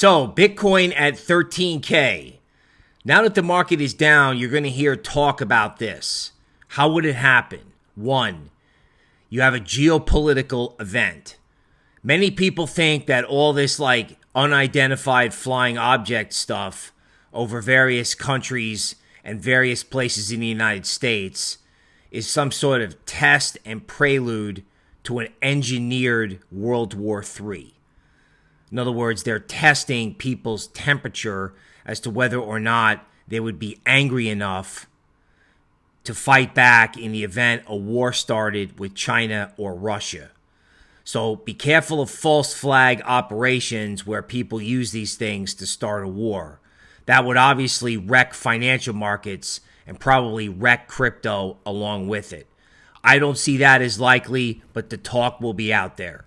So, Bitcoin at 13K. Now that the market is down, you're going to hear talk about this. How would it happen? One, you have a geopolitical event. Many people think that all this, like, unidentified flying object stuff over various countries and various places in the United States is some sort of test and prelude to an engineered World War III. In other words, they're testing people's temperature as to whether or not they would be angry enough to fight back in the event a war started with China or Russia. So be careful of false flag operations where people use these things to start a war. That would obviously wreck financial markets and probably wreck crypto along with it. I don't see that as likely, but the talk will be out there.